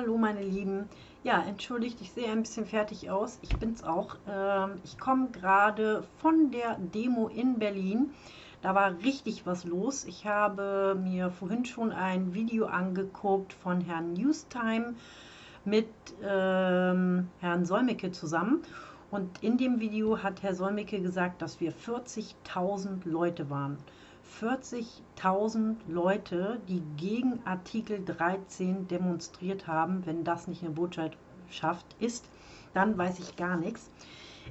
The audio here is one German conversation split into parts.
Hallo meine Lieben. Ja, entschuldigt, ich sehe ein bisschen fertig aus. Ich bin's auch. Ähm, ich komme gerade von der Demo in Berlin. Da war richtig was los. Ich habe mir vorhin schon ein Video angeguckt von Herrn Newstime mit ähm, Herrn Solmecke zusammen. Und in dem Video hat Herr Solmecke gesagt, dass wir 40.000 Leute waren. 40.000 Leute, die gegen Artikel 13 demonstriert haben. Wenn das nicht eine Botschaft ist, dann weiß ich gar nichts.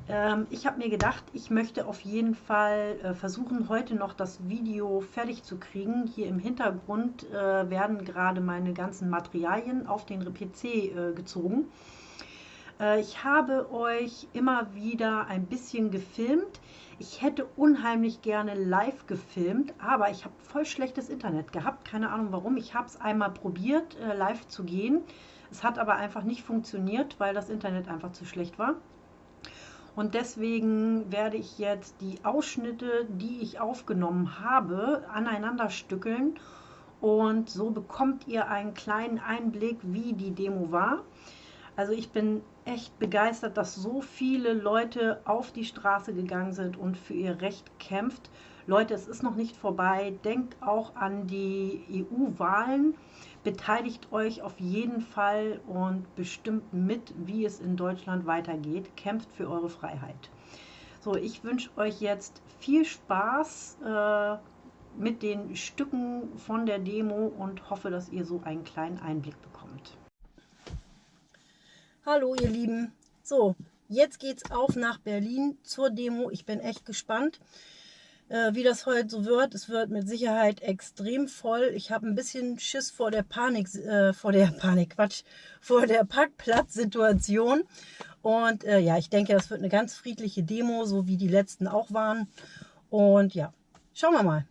Ähm, ich habe mir gedacht, ich möchte auf jeden Fall äh, versuchen, heute noch das Video fertig zu kriegen. Hier im Hintergrund äh, werden gerade meine ganzen Materialien auf den PC äh, gezogen. Äh, ich habe euch immer wieder ein bisschen gefilmt. Ich hätte unheimlich gerne live gefilmt, aber ich habe voll schlechtes Internet gehabt. Keine Ahnung warum. Ich habe es einmal probiert, äh, live zu gehen. Es hat aber einfach nicht funktioniert, weil das Internet einfach zu schlecht war. Und deswegen werde ich jetzt die Ausschnitte, die ich aufgenommen habe, aneinander stückeln. Und so bekommt ihr einen kleinen Einblick, wie die Demo war. Also ich bin echt begeistert, dass so viele Leute auf die Straße gegangen sind und für ihr Recht kämpft. Leute, es ist noch nicht vorbei. Denkt auch an die EU-Wahlen. Beteiligt euch auf jeden Fall und bestimmt mit, wie es in Deutschland weitergeht. Kämpft für eure Freiheit. So, ich wünsche euch jetzt viel Spaß äh, mit den Stücken von der Demo und hoffe, dass ihr so einen kleinen Einblick bekommt. Hallo ihr Lieben. So, jetzt geht's auf nach Berlin zur Demo. Ich bin echt gespannt, äh, wie das heute so wird. Es wird mit Sicherheit extrem voll. Ich habe ein bisschen Schiss vor der Panik, äh, vor der Panik, Quatsch, vor der Parkplatzsituation. Und äh, ja, ich denke, das wird eine ganz friedliche Demo, so wie die letzten auch waren. Und ja, schauen wir mal.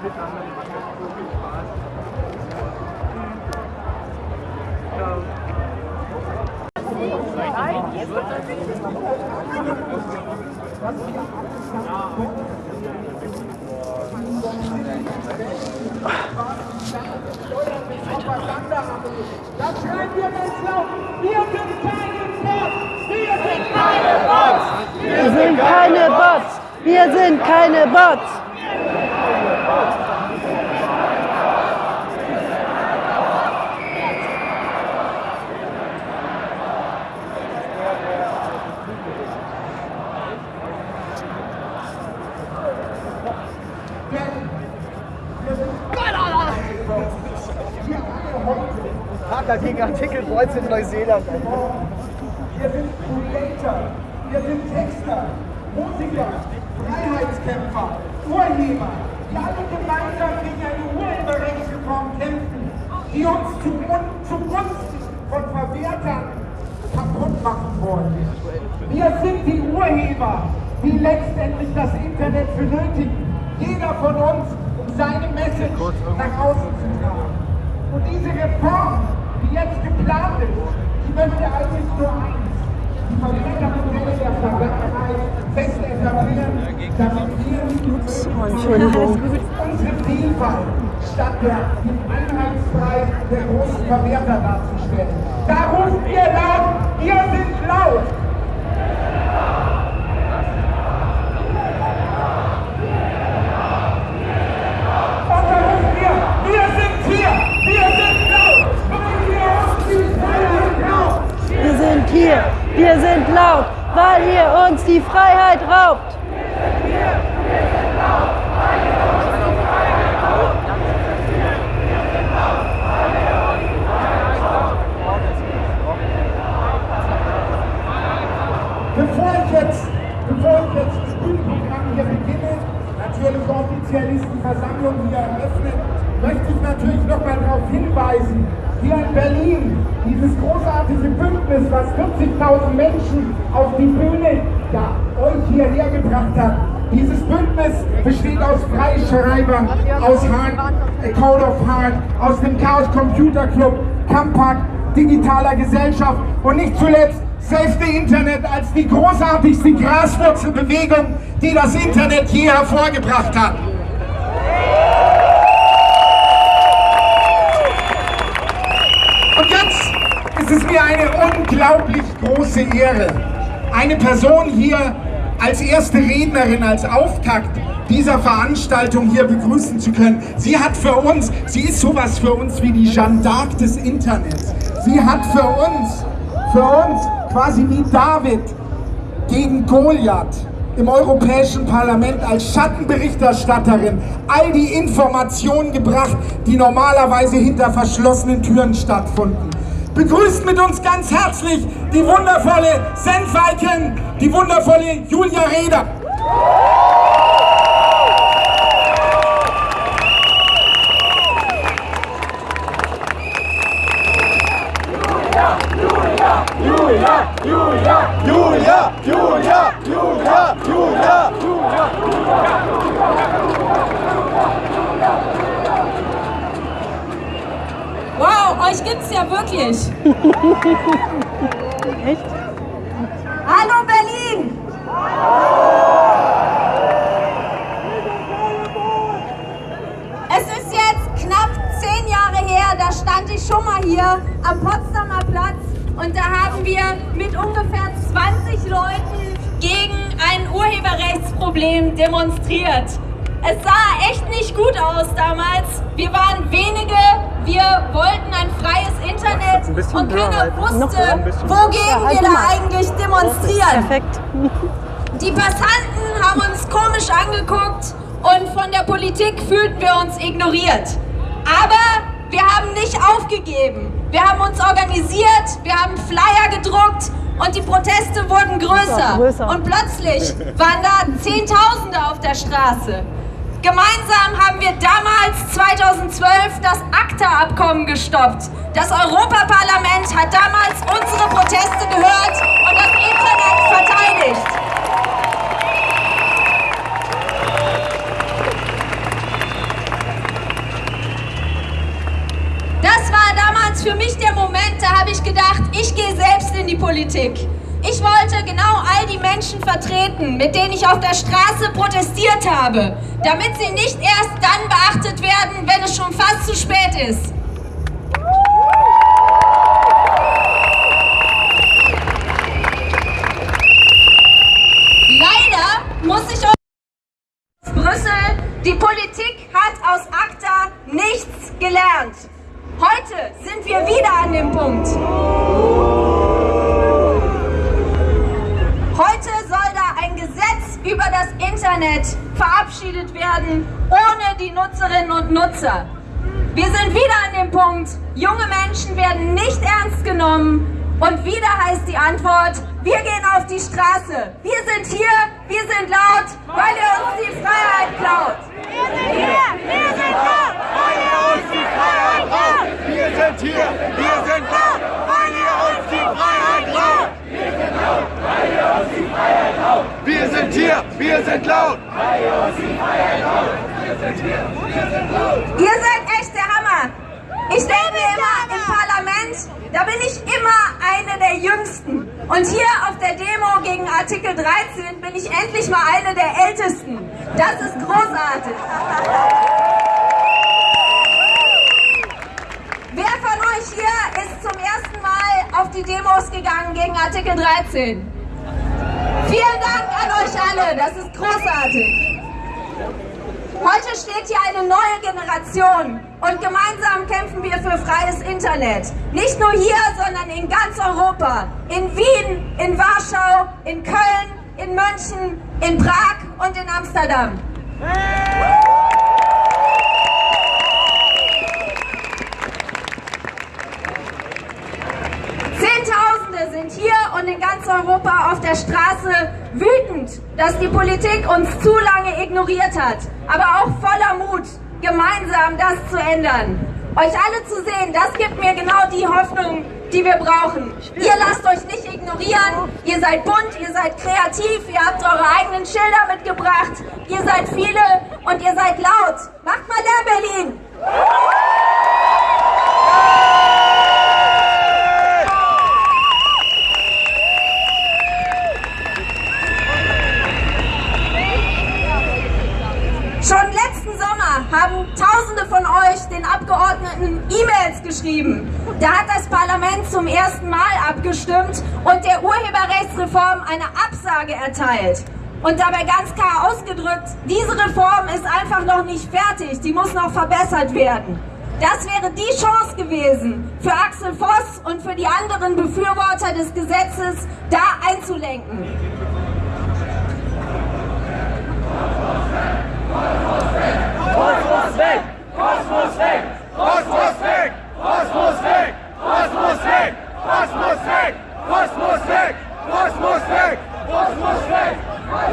Das schreiben wir ganz laut. Wir sind keine Bots. Wir sind keine Bots. sind keine Bots. Wir sind keine Bots. Hacker gegen Artikel 19 Neuseeland. Wir sind Creator, wir sind Texter, Musiker, Freiheitskämpfer, Urheber, die alle gemeinsam gegen eine Urheberrechtsreform kämpfen, die uns zu, zugunsten von Verwertern kaputt machen wollen. Wir sind die Urheber, die letztendlich das Internet benötigen. Jeder von uns, um seine Message nach außen zu tragen. Und diese Reform, jetzt geplant ist, die möchte eigentlich nur eins. Die Verwertermodelle der Vergangenheit fest etablieren, damit wir Ups, unsere Vielfalt statt der, den Einheitspreis der großen Verwerter darzustellen. Da rufen wir laut, wir sind laut. Wir sind laut, weil ihr uns die Freiheit raubt. Bevor ich jetzt, das Bühnenprogramm hier beginne, natürlich offiziell ist die Versammlung hier eröffnet, möchte ich natürlich noch mal darauf hinweisen, hier in Berlin, dieses großartige Bündnis, was 40.000 Menschen auf die Bühne ja, euch hierher gebracht hat. Dieses Bündnis besteht aus Freischreibern, aus Hard, äh, Code of Heart, aus dem Chaos Computer Club, Compact, digitaler Gesellschaft und nicht zuletzt Save the Internet als die großartigste Graswurzelbewegung, die das Internet je hervorgebracht hat. Es ist mir eine unglaublich große Ehre, eine Person hier als erste Rednerin, als Auftakt dieser Veranstaltung hier begrüßen zu können. Sie hat für uns, sie ist sowas für uns wie die Jeanne d'Arc des Internets. Sie hat für uns, für uns quasi wie David gegen Goliath im Europäischen Parlament als Schattenberichterstatterin all die Informationen gebracht, die normalerweise hinter verschlossenen Türen stattfinden begrüßt mit uns ganz herzlich die wundervolle Senfeiken, die wundervolle Julia Reder. Julia, Julia, Julia, Julia, Julia, Julia, Julia, Julia, Julia. Euch gibt's ja wirklich. Echt? Hallo Berlin! Es ist jetzt knapp zehn Jahre her, da stand ich schon mal hier am Potsdamer Platz und da haben wir mit ungefähr 20 Leuten gegen ein Urheberrechtsproblem demonstriert. Es sah echt nicht gut aus damals. Wir waren wenige, wir wollten ein freies Internet und keiner wusste, wogegen wir da eigentlich demonstrieren. Perfekt. Die Passanten haben uns komisch angeguckt und von der Politik fühlten wir uns ignoriert. Aber wir haben nicht aufgegeben. Wir haben uns organisiert, wir haben Flyer gedruckt und die Proteste wurden größer. Und plötzlich waren da Zehntausende auf der Straße. Gemeinsam haben wir damals 2012 das ACTA-Abkommen gestoppt. Das Europaparlament hat damals unsere Proteste gehört und das Internet verteidigt. Das war damals für mich der Moment, da habe ich gedacht, ich gehe selbst in die Politik. Ich wollte genau all die Menschen vertreten, mit denen ich auf der Straße protestiert habe, damit sie nicht erst dann beachtet werden, wenn es schon fast zu spät ist. Leider muss ich aus Brüssel, die Politik hat aus ACTA nichts gelernt. Heute sind wir wieder an dem Punkt. Über das Internet verabschiedet werden, ohne die Nutzerinnen und Nutzer. Wir sind wieder an dem Punkt, junge Menschen werden nicht ernst genommen und wieder heißt die Antwort, wir gehen auf die Straße. Wir sind hier, wir sind laut, weil ihr uns die Freiheit klaut. Wir sind hier, wir sind laut, weil ihr uns die Freiheit klaut. Wir sind hier, wir sind laut, weil ihr uns die Freiheit klaut. Wir sind hier, wir sind laut, weil ihr uns die Freiheit klaut. Wir sind hier, wir sind laut. Ihr seid echt der Hammer. Ich denke immer im Parlament, da bin ich immer eine der Jüngsten. Und hier auf der Demo gegen Artikel 13 bin ich endlich mal eine der Ältesten. Das ist großartig. Wer von euch hier ist zum ersten Mal auf die Demos gegangen gegen Artikel 13? Vielen Dank an euch alle, das ist großartig. Heute steht hier eine neue Generation und gemeinsam kämpfen wir für freies Internet. Nicht nur hier, sondern in ganz Europa. In Wien, in Warschau, in Köln, in München, in Prag und in Amsterdam. Zehntausende sind hier und in Europa auf der Straße wütend, dass die Politik uns zu lange ignoriert hat, aber auch voller Mut, gemeinsam das zu ändern. Euch alle zu sehen, das gibt mir genau die Hoffnung, die wir brauchen. Ihr lasst euch nicht ignorieren, ihr seid bunt, ihr seid kreativ, ihr habt eure eigenen Schilder mitgebracht, ihr seid viele und ihr seid laut. Macht mal Lärm, Berlin! Schon letzten Sommer haben Tausende von euch den Abgeordneten E-Mails geschrieben. Da hat das Parlament zum ersten Mal abgestimmt und der Urheberrechtsreform eine Absage erteilt. Und dabei ganz klar ausgedrückt, diese Reform ist einfach noch nicht fertig, die muss noch verbessert werden. Das wäre die Chance gewesen, für Axel Voss und für die anderen Befürworter des Gesetzes da einzulenken. Was muss weg? Was muss weg? Was muss weg? Was muss weg? Was muss weg? Was muss weg? Was muss weg? Was muss weg? Was muss weg?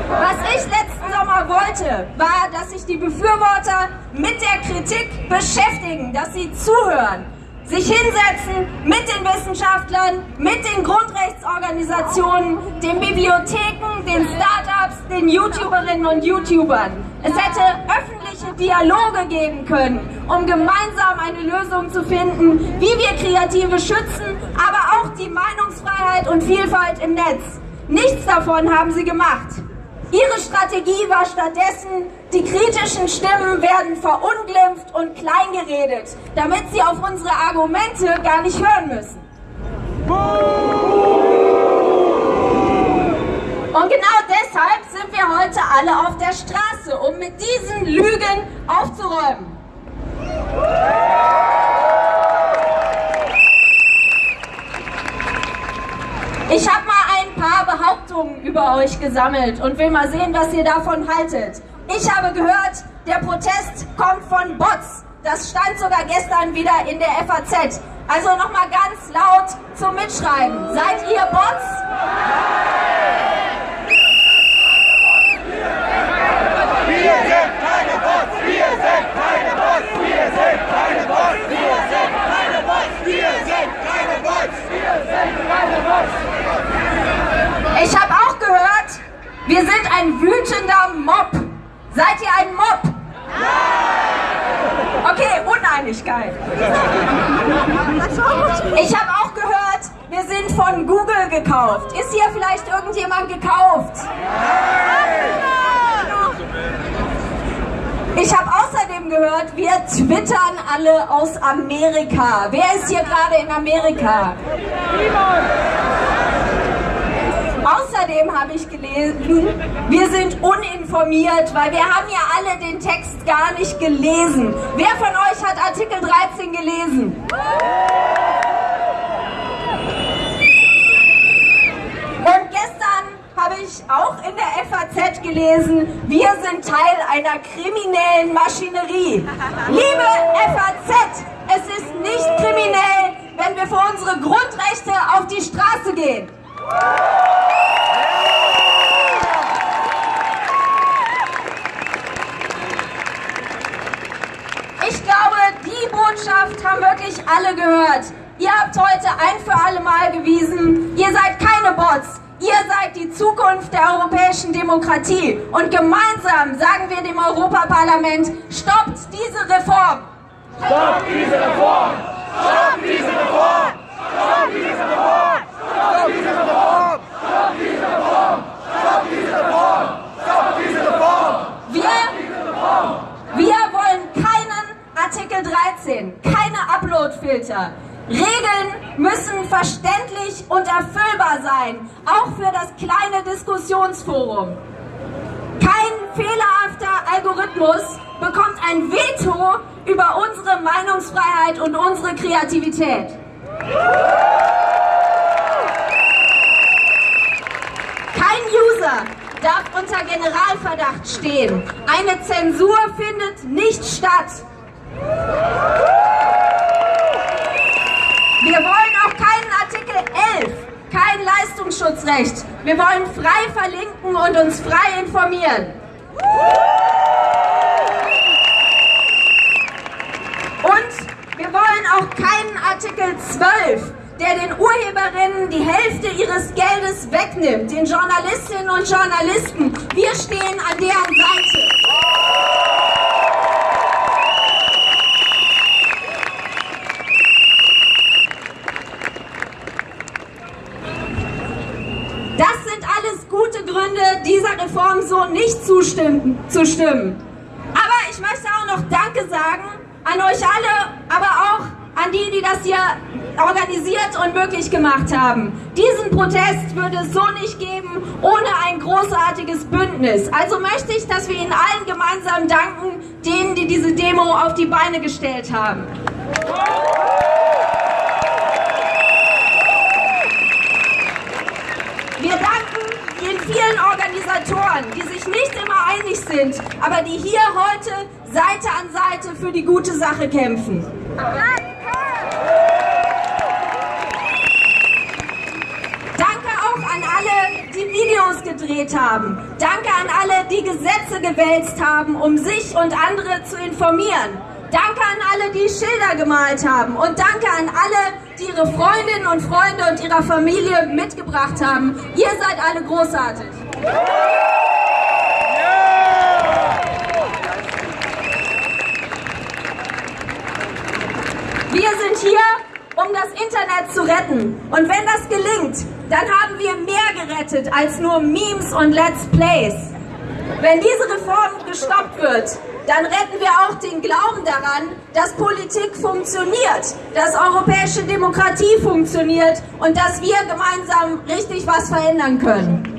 Was ich letzten Sommer wollte, war, dass sich die Befürworter mit der Kritik beschäftigen, dass sie zuhören, sich hinsetzen mit den Wissenschaftlern, mit den Grundrechtsorganisationen, den Bibliotheken, den Startups, den YouTuberinnen und YouTubern. Es hätte Dialoge geben können, um gemeinsam eine Lösung zu finden, wie wir Kreative schützen, aber auch die Meinungsfreiheit und Vielfalt im Netz. Nichts davon haben sie gemacht. Ihre Strategie war stattdessen, die kritischen Stimmen werden verunglimpft und kleingeredet, damit sie auf unsere Argumente gar nicht hören müssen. Und genau wir heute alle auf der Straße, um mit diesen Lügen aufzuräumen. Ich habe mal ein paar Behauptungen über euch gesammelt und will mal sehen, was ihr davon haltet. Ich habe gehört, der Protest kommt von Bots. Das stand sogar gestern wieder in der FAZ. Also nochmal ganz laut zum Mitschreiben. Seid ihr Bots? Wir sind keine Bots! Wir sind keine Bots! Wir sind keine Bots! Wir sind keine Bots! Wir sind keine Bots! Wir sind keine Bots! Ich habe auch gehört, wir sind ein wütender Mob. Seid ihr ein Mob? Okay, Uneinigkeit. Ich habe auch gehört, wir sind von Google gekauft. Ist hier vielleicht irgendjemand gekauft? Ich habe außerdem gehört, wir twittern alle aus Amerika. Wer ist hier gerade in Amerika? Außerdem habe ich gelesen, wir sind uninformiert, weil wir haben ja alle den Text gar nicht gelesen. Wer von euch hat Artikel 13 gelesen? Und gestern habe ich auch in der FAZ gelesen, wir sind Teil einer kriminellen Maschinerie. Liebe FAZ, es ist nicht kriminell, wenn wir für unsere Grundrechte auf die Straße gehen. Ich glaube, die Botschaft haben wirklich alle gehört. Ihr habt heute ein für alle Mal gewiesen, ihr seid keine Bots. Ihr seid die Zukunft der europäischen Demokratie. Und gemeinsam sagen wir dem Europaparlament, stoppt diese Reform. Stopp diese Reform! Stopp diese Reform! Stopp diese Reform! Stopp diese Reform! Stopp diese Reform! Stopp diese Reform! Stopp diese Reform! Wir, wir wollen keinen Artikel 13, keine Upload-Filter. Regeln müssen verständlich und erfüllbar sein, auch für das kleine Diskussionsforum. Kein fehlerhafter Algorithmus bekommt ein Veto über unsere Meinungsfreiheit und unsere Kreativität. Kein User darf unter Generalverdacht stehen. Eine Zensur findet nicht statt. Wir wollen auch keinen Artikel 11, kein Leistungsschutzrecht. Wir wollen frei verlinken und uns frei informieren. Und wir wollen auch keinen Artikel 12, der den Urheberinnen die Hälfte ihres Geldes wegnimmt, den Journalistinnen und Journalisten. Wir stehen an deren Seite. Das gute Gründe, dieser Reform so nicht zustimmen, zu stimmen. Aber ich möchte auch noch Danke sagen an euch alle, aber auch an die, die das hier organisiert und möglich gemacht haben. Diesen Protest würde es so nicht geben ohne ein großartiges Bündnis. Also möchte ich, dass wir Ihnen allen gemeinsam danken, denen, die diese Demo auf die Beine gestellt haben. Wir danken den vielen Organisatoren, die sich nicht immer einig sind, aber die hier heute Seite an Seite für die gute Sache kämpfen. Danke auch an alle, die Videos gedreht haben. Danke an alle, die Gesetze gewälzt haben, um sich und andere zu informieren. Danke an alle, die Schilder gemalt haben. Und danke an alle, die ihre Freundinnen und Freunde und ihrer Familie mitgebracht haben. Ihr seid alle großartig. Wir sind hier, um das Internet zu retten. Und wenn das gelingt, dann haben wir mehr gerettet als nur Memes und Let's Plays. Wenn diese Reform gestoppt wird, dann retten wir auch den Glauben daran, dass Politik funktioniert, dass europäische Demokratie funktioniert und dass wir gemeinsam richtig was verändern können.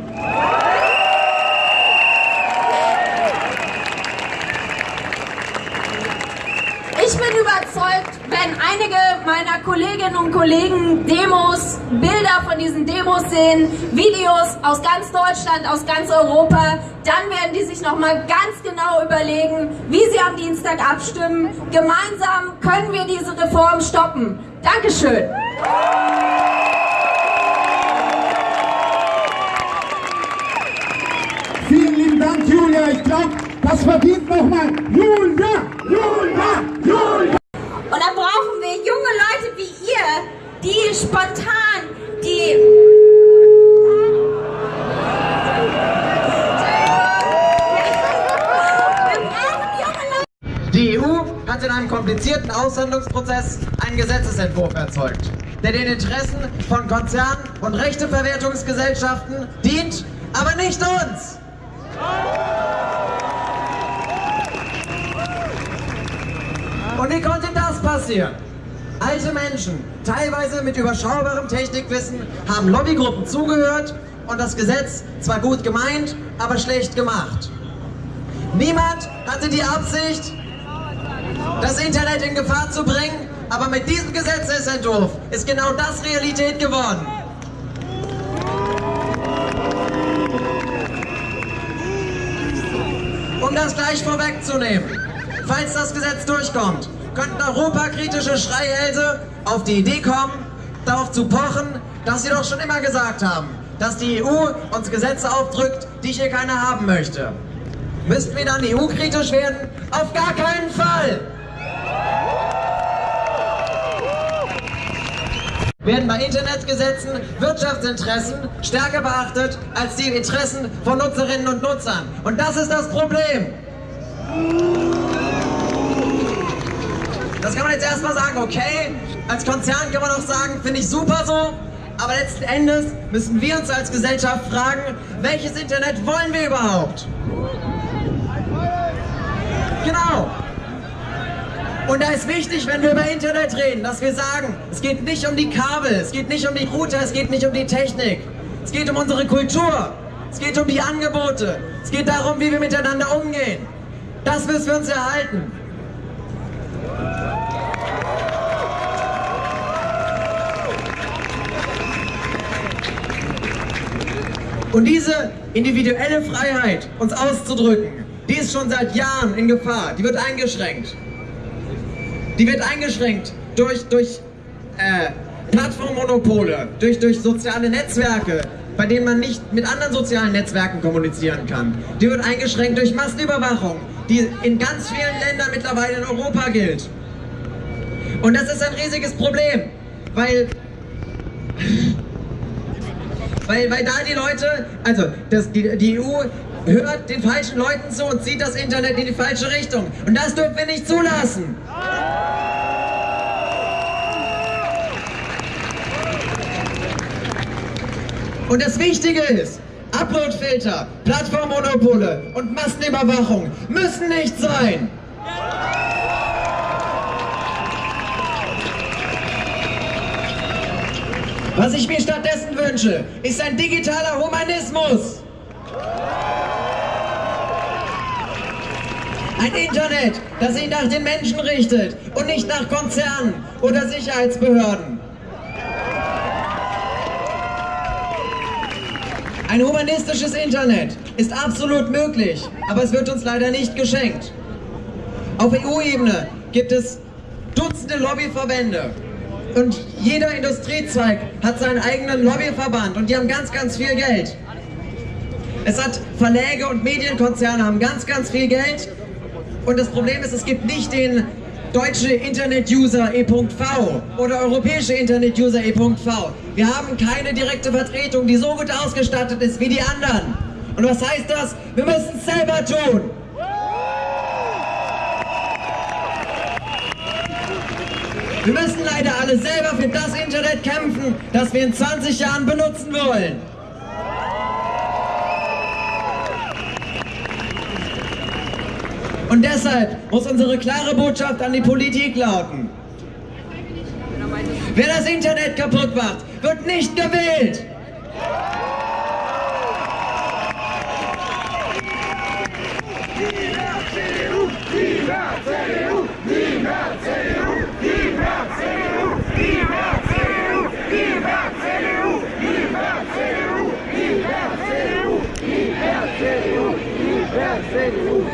Ich bin überzeugt, wenn einige meiner Kolleginnen und Kollegen Demos, Bilder von diesen Demos sehen, Videos aus ganz Deutschland, aus ganz Europa, dann werden die sich nochmal ganz genau überlegen, wie sie am Dienstag abstimmen. Gemeinsam können wir diese Reform stoppen. Dankeschön. Vielen lieben Dank, Julia. Ich glaube, das verdient nochmal Julia, Julia, Julia. Und dann brauchen wir junge Leute wie ihr, die spontan die. Die EU hat in einem komplizierten Aushandlungsprozess einen Gesetzesentwurf erzeugt, der den Interessen von Konzernen und Rechteverwertungsgesellschaften dient, aber nicht uns. Und wie konnte das passieren? Alte Menschen, teilweise mit überschaubarem Technikwissen, haben Lobbygruppen zugehört und das Gesetz zwar gut gemeint, aber schlecht gemacht. Niemand hatte die Absicht, das Internet in Gefahr zu bringen, aber mit diesem Gesetzesentwurf ist genau das Realität geworden. Um das gleich vorwegzunehmen, falls das Gesetz durchkommt, könnten europakritische Schreihälse auf die Idee kommen, darauf zu pochen, dass sie doch schon immer gesagt haben, dass die EU uns Gesetze aufdrückt, die hier keiner haben möchte. Müssten wir dann EU-kritisch werden? Auf gar keinen Fall! Werden bei Internetgesetzen Wirtschaftsinteressen stärker beachtet als die Interessen von Nutzerinnen und Nutzern. Und das ist das Problem. Das kann man jetzt erstmal sagen, okay, als Konzern kann man auch sagen, finde ich super so, aber letzten Endes müssen wir uns als Gesellschaft fragen, welches Internet wollen wir überhaupt? Genau. Und da ist wichtig, wenn wir über Internet reden, dass wir sagen, es geht nicht um die Kabel, es geht nicht um die Router, es geht nicht um die Technik. Es geht um unsere Kultur, es geht um die Angebote, es geht darum, wie wir miteinander umgehen. Das müssen wir uns erhalten. Und diese individuelle Freiheit, uns auszudrücken, die ist schon seit Jahren in Gefahr. Die wird eingeschränkt. Die wird eingeschränkt durch, durch äh, Plattformmonopole, durch, durch soziale Netzwerke, bei denen man nicht mit anderen sozialen Netzwerken kommunizieren kann. Die wird eingeschränkt durch Massenüberwachung, die in ganz vielen Ländern mittlerweile in Europa gilt. Und das ist ein riesiges Problem, weil weil, weil da die Leute, also das, die, die EU hört den falschen Leuten zu und zieht das Internet in die falsche Richtung. Und das dürfen wir nicht zulassen. Und das Wichtige ist, Uploadfilter, Plattformmonopole und Massenüberwachung müssen nicht sein. Was ich mir stattdessen wünsche, ist ein digitaler Humanismus. Ein Internet, das sich nach den Menschen richtet und nicht nach Konzernen oder Sicherheitsbehörden. Ein humanistisches Internet ist absolut möglich, aber es wird uns leider nicht geschenkt. Auf EU-Ebene gibt es Dutzende Lobbyverbände, und jeder Industriezweig hat seinen eigenen Lobbyverband und die haben ganz, ganz viel Geld. Es hat Verläge und Medienkonzerne haben ganz, ganz viel Geld. Und das Problem ist, es gibt nicht den deutsche Internet-User E.V. oder europäische Internet-User E.V. Wir haben keine direkte Vertretung, die so gut ausgestattet ist wie die anderen. Und was heißt das? Wir müssen es selber tun. Wir müssen leider alle selber für das Internet kämpfen, das wir in 20 Jahren benutzen wollen. Und deshalb muss unsere klare Botschaft an die Politik lauten. Wer das Internet kaputt macht, wird nicht gewählt. CDU, CDU, CDU,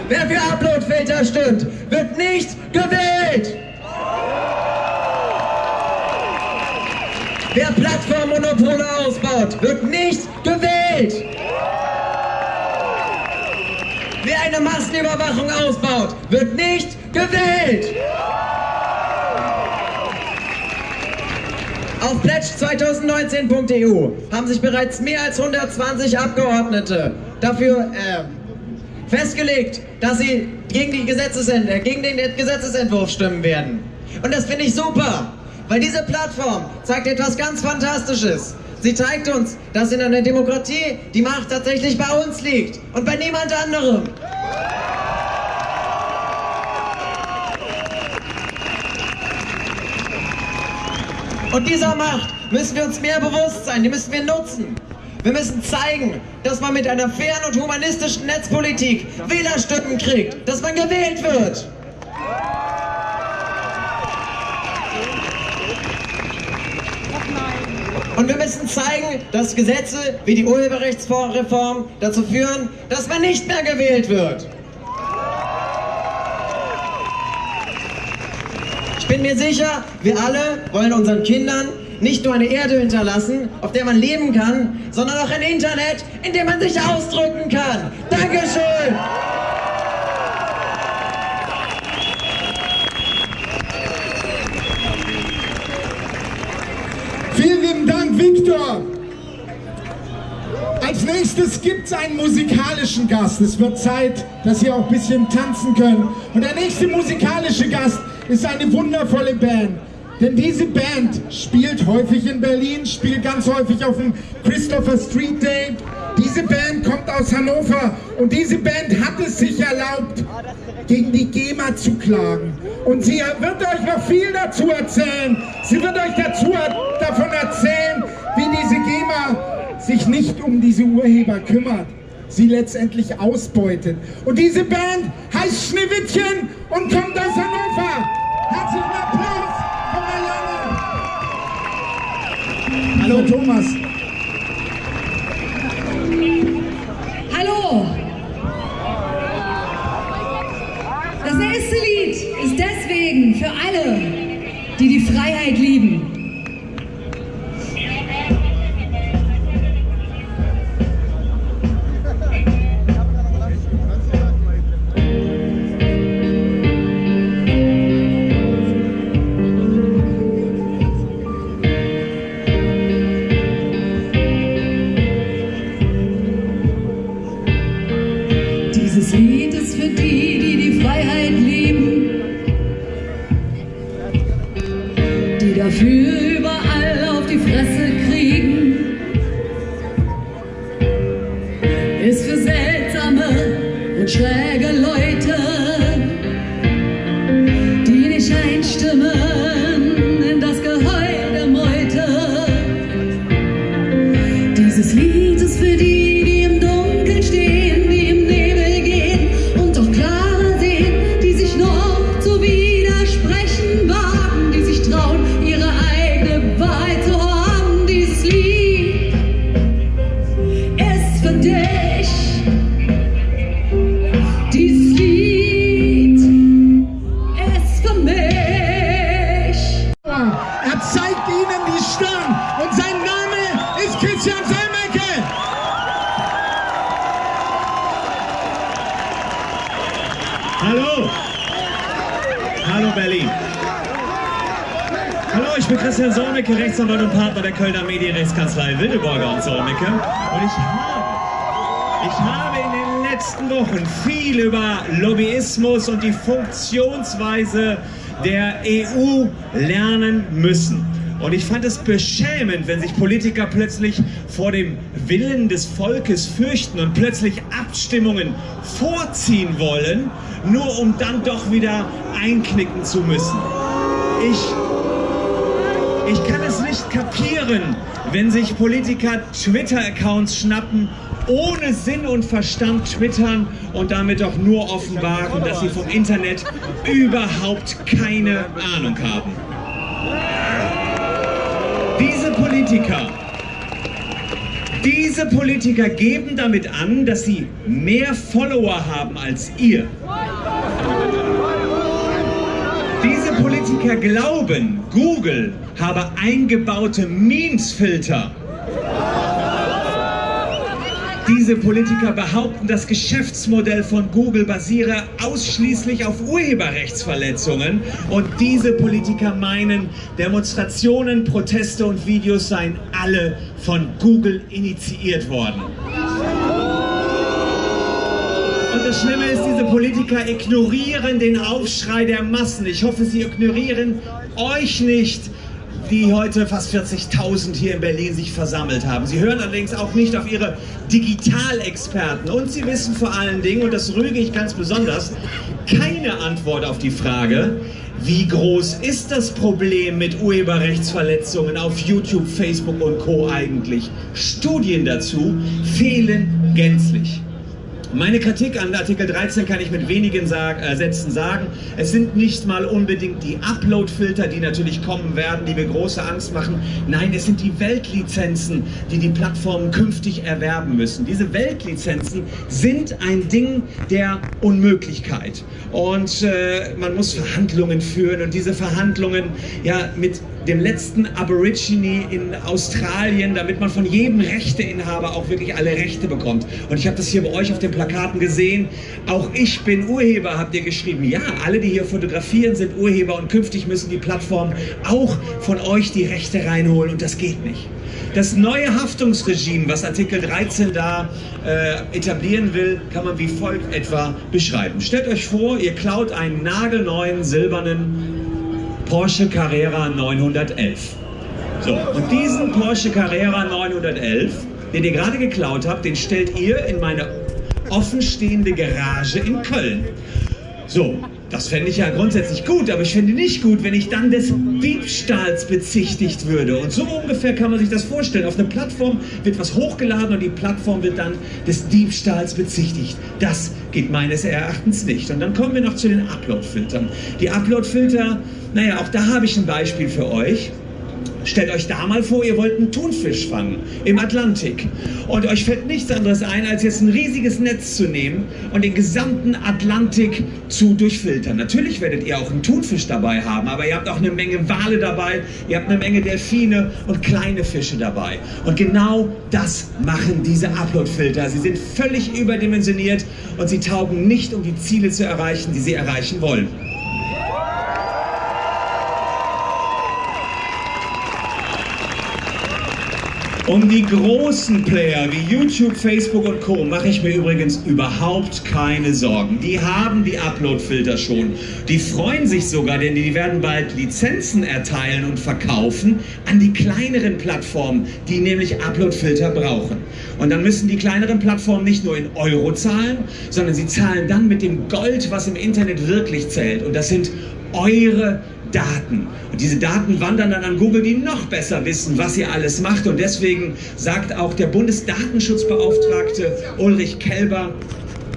Wer für Uploadfilter stimmt, wird nicht gewählt! Wer Plattformmonopole ausbaut, wird nicht gewählt! Wer eine Massenüberwachung ausbaut, wird nicht gewählt! Auf pledge2019.eu haben sich bereits mehr als 120 Abgeordnete dafür äh, festgelegt, dass sie gegen, die Gesetzesent äh, gegen den Gesetzesentwurf stimmen werden. Und das finde ich super, weil diese Plattform zeigt etwas ganz Fantastisches. Sie zeigt uns, dass in einer Demokratie die Macht tatsächlich bei uns liegt und bei niemand anderem. Und dieser Macht müssen wir uns mehr bewusst sein, die müssen wir nutzen. Wir müssen zeigen, dass man mit einer fairen und humanistischen Netzpolitik Wählerstimmen kriegt, dass man gewählt wird. Und wir müssen zeigen, dass Gesetze wie die Urheberrechtsreform dazu führen, dass man nicht mehr gewählt wird. Ich bin mir sicher, wir alle wollen unseren Kindern nicht nur eine Erde hinterlassen, auf der man leben kann, sondern auch ein Internet, in dem man sich ausdrücken kann. Dankeschön! Vielen lieben Dank, Viktor. Als nächstes gibt es einen musikalischen Gast. Es wird Zeit, dass ihr auch ein bisschen tanzen könnt. Und der nächste musikalische Gast ist eine wundervolle Band. Denn diese Band spielt häufig in Berlin, spielt ganz häufig auf dem Christopher Street Day. Diese Band kommt aus Hannover und diese Band hat es sich erlaubt, gegen die GEMA zu klagen. Und sie wird euch noch viel dazu erzählen. Sie wird euch dazu, davon erzählen, wie diese GEMA sich nicht um diese Urheber kümmert, sie letztendlich ausbeutet. Und diese Band heißt Schneewittchen und kommt aus Hannover. Herzlichen Applaus von Marianne. Hallo Thomas. Hallo! Das nächste Lied ist deswegen für alle, die die Freiheit lieben. Dieses Hallo! Hallo Berlin! Hallo, ich bin Christian Solmecke, Rechtsanwalt und Partner der Kölner Medienrechtskanzlei Wildeborger und Solmecke. Und ich habe, ich habe in den letzten Wochen viel über Lobbyismus und die Funktionsweise der EU lernen müssen. Und ich fand es beschämend, wenn sich Politiker plötzlich vor dem Willen des Volkes fürchten und plötzlich Abstimmungen vorziehen wollen, nur um dann doch wieder einknicken zu müssen. Ich, ich kann es nicht kapieren, wenn sich Politiker Twitter-Accounts schnappen, ohne Sinn und Verstand twittern und damit doch nur offenbaren, dass sie vom Internet überhaupt keine Ahnung haben. Diese Politiker, diese Politiker geben damit an, dass sie mehr Follower haben als ihr. Diese Politiker glauben, Google habe eingebaute Memes-Filter. Diese Politiker behaupten, das Geschäftsmodell von Google basiere ausschließlich auf Urheberrechtsverletzungen. Und diese Politiker meinen, Demonstrationen, Proteste und Videos seien alle von Google initiiert worden. Und das Schlimme ist, diese Politiker ignorieren den Aufschrei der Massen. Ich hoffe, sie ignorieren euch nicht, die heute fast 40.000 hier in Berlin sich versammelt haben. Sie hören allerdings auch nicht auf ihre Digitalexperten. Und sie wissen vor allen Dingen, und das rüge ich ganz besonders, keine Antwort auf die Frage, Wie groß ist das Problem mit Urheberrechtsverletzungen auf YouTube, Facebook und Co eigentlich? Studien dazu fehlen gänzlich. Meine Kritik an Artikel 13 kann ich mit wenigen sag, äh, Sätzen sagen. Es sind nicht mal unbedingt die Upload-Filter, die natürlich kommen werden, die mir große Angst machen. Nein, es sind die Weltlizenzen, die die Plattformen künftig erwerben müssen. Diese Weltlizenzen sind ein Ding der Unmöglichkeit. Und äh, man muss Verhandlungen führen und diese Verhandlungen ja mit dem letzten Aborigine in Australien, damit man von jedem Rechteinhaber auch wirklich alle Rechte bekommt. Und ich habe das hier bei euch auf den Plakaten gesehen. Auch ich bin Urheber, habt ihr geschrieben. Ja, alle, die hier fotografieren, sind Urheber und künftig müssen die Plattformen auch von euch die Rechte reinholen und das geht nicht. Das neue Haftungsregime, was Artikel 13 da äh, etablieren will, kann man wie folgt etwa beschreiben. Stellt euch vor, ihr klaut einen nagelneuen silbernen Porsche Carrera 911. So, und diesen Porsche Carrera 911, den ihr gerade geklaut habt, den stellt ihr in meine offenstehende Garage in Köln. So, das fände ich ja grundsätzlich gut, aber ich fände nicht gut, wenn ich dann des Diebstahls bezichtigt würde. Und so ungefähr kann man sich das vorstellen. Auf einer Plattform wird was hochgeladen und die Plattform wird dann des Diebstahls bezichtigt. Das geht meines Erachtens nicht. Und dann kommen wir noch zu den Upload-Filtern. Die Upload-Filter, naja, auch da habe ich ein Beispiel für euch. Stellt euch da mal vor, ihr wollt einen Thunfisch fangen im Atlantik und euch fällt nichts anderes ein, als jetzt ein riesiges Netz zu nehmen und den gesamten Atlantik zu durchfiltern. Natürlich werdet ihr auch einen Thunfisch dabei haben, aber ihr habt auch eine Menge Wale dabei, ihr habt eine Menge Delfine und kleine Fische dabei. Und genau das machen diese Upload-Filter. Sie sind völlig überdimensioniert und sie taugen nicht, um die Ziele zu erreichen, die sie erreichen wollen. Um die großen Player wie YouTube, Facebook und Co. mache ich mir übrigens überhaupt keine Sorgen. Die haben die Upload-Filter schon. Die freuen sich sogar, denn die werden bald Lizenzen erteilen und verkaufen an die kleineren Plattformen, die nämlich Upload-Filter brauchen. Und dann müssen die kleineren Plattformen nicht nur in Euro zahlen, sondern sie zahlen dann mit dem Gold, was im Internet wirklich zählt. Und das sind eure Daten. Und diese Daten wandern dann an Google, die noch besser wissen, was ihr alles macht. Und deswegen sagt auch der Bundesdatenschutzbeauftragte Ulrich Kelber,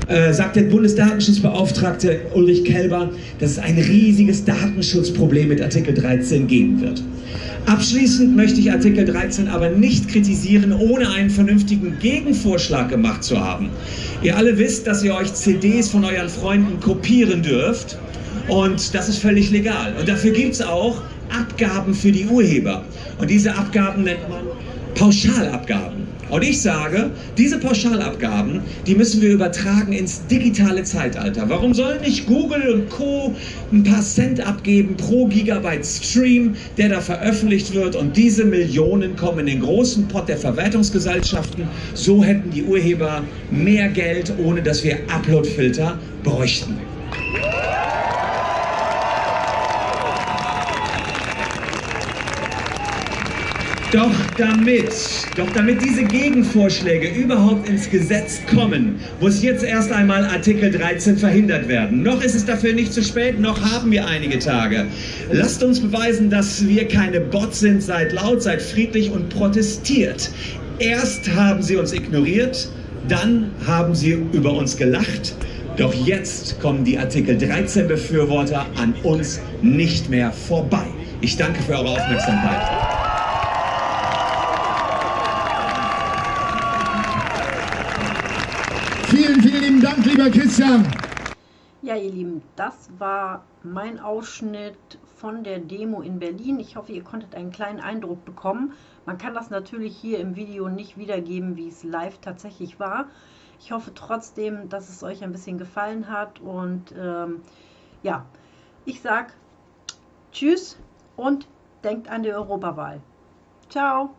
äh, sagt der Bundesdatenschutzbeauftragte Ulrich Kelber, dass es ein riesiges Datenschutzproblem mit Artikel 13 geben wird. Abschließend möchte ich Artikel 13 aber nicht kritisieren, ohne einen vernünftigen Gegenvorschlag gemacht zu haben. Ihr alle wisst, dass ihr euch CDs von euren Freunden kopieren dürft. Und das ist völlig legal. Und dafür gibt es auch Abgaben für die Urheber. Und diese Abgaben nennt man Pauschalabgaben. Und ich sage, diese Pauschalabgaben, die müssen wir übertragen ins digitale Zeitalter. Warum sollen nicht Google und Co. ein paar Cent abgeben pro Gigabyte Stream, der da veröffentlicht wird und diese Millionen kommen in den großen Pot der Verwertungsgesellschaften. So hätten die Urheber mehr Geld, ohne dass wir Uploadfilter bräuchten. Doch damit, doch damit diese Gegenvorschläge überhaupt ins Gesetz kommen, muss jetzt erst einmal Artikel 13 verhindert werden. Noch ist es dafür nicht zu spät, noch haben wir einige Tage. Lasst uns beweisen, dass wir keine Bots sind, seid laut, seid friedlich und protestiert. Erst haben sie uns ignoriert, dann haben sie über uns gelacht. Doch jetzt kommen die Artikel 13 Befürworter an uns nicht mehr vorbei. Ich danke für eure Aufmerksamkeit. Vielen, vielen lieben Dank, lieber Christian. Ja, ihr Lieben, das war mein Ausschnitt von der Demo in Berlin. Ich hoffe, ihr konntet einen kleinen Eindruck bekommen. Man kann das natürlich hier im Video nicht wiedergeben, wie es live tatsächlich war. Ich hoffe trotzdem, dass es euch ein bisschen gefallen hat. Und ähm, ja, ich sag Tschüss und denkt an die Europawahl. Ciao.